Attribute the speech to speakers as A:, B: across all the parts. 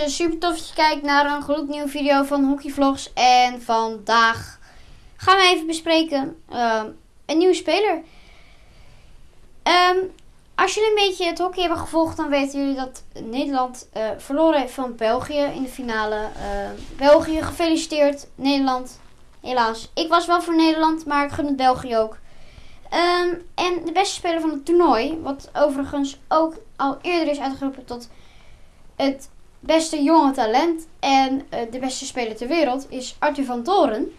A: Mensen, super tof dat je kijkt naar een gloednieuwe video van Hockeyvlogs. En vandaag gaan we even bespreken ehm, een nieuwe speler. Ehm, als jullie een beetje het hockey hebben gevolgd, dan weten jullie dat Nederland uh, verloren heeft van België in de finale. Ehm, België, gefeliciteerd. Nederland, helaas. Ik was wel voor Nederland, maar ik gun het België ook. en de beste speler van het toernooi, wat overigens ook al eerder is uitgeroepen tot het beste jonge talent en uh, de beste speler ter wereld is Arthur van Doren. Uh,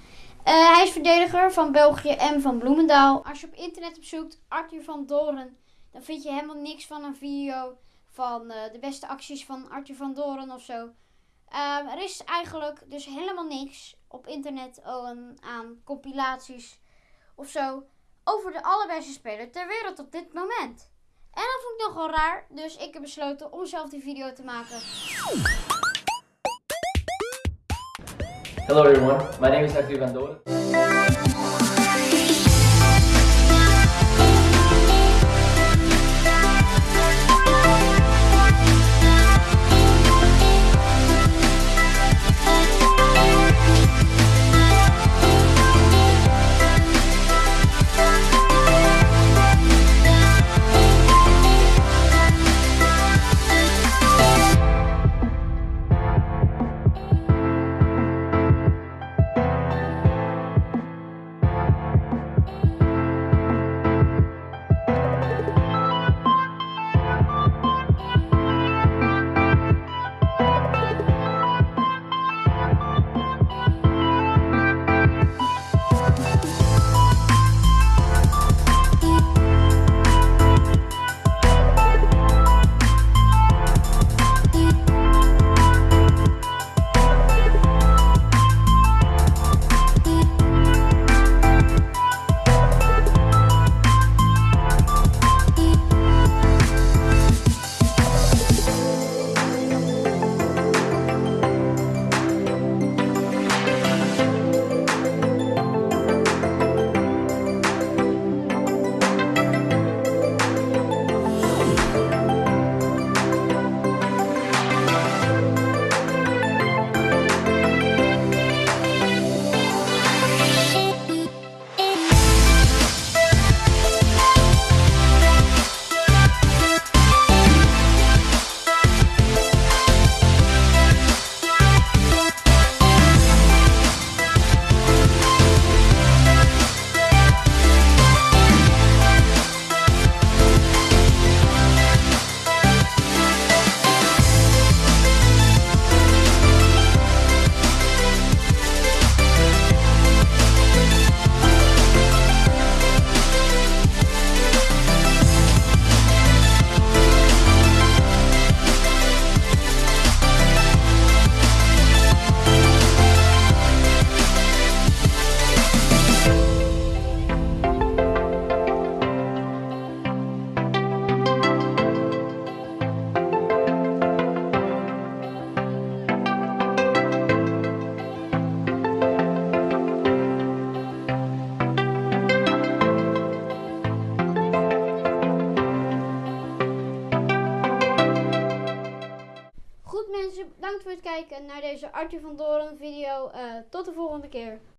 A: hij is verdediger van België en van Bloemendaal. Als je op internet opzoekt Arthur van Doren, dan vind je helemaal niks van een video van uh, de beste acties van Arthur van Doren of zo. Ehm, er is eigenlijk dus helemaal niks op internet aan compilaties of zo over de allerbeste speler ter wereld op dit moment. En dat vond ik nogal raar, dus ik heb besloten om zelf die video te maken.
B: Hello everyone, my name is Arthur Van.
A: Bedankt voor het kijken naar deze Arthur van Doren video. Uh, tot de volgende keer.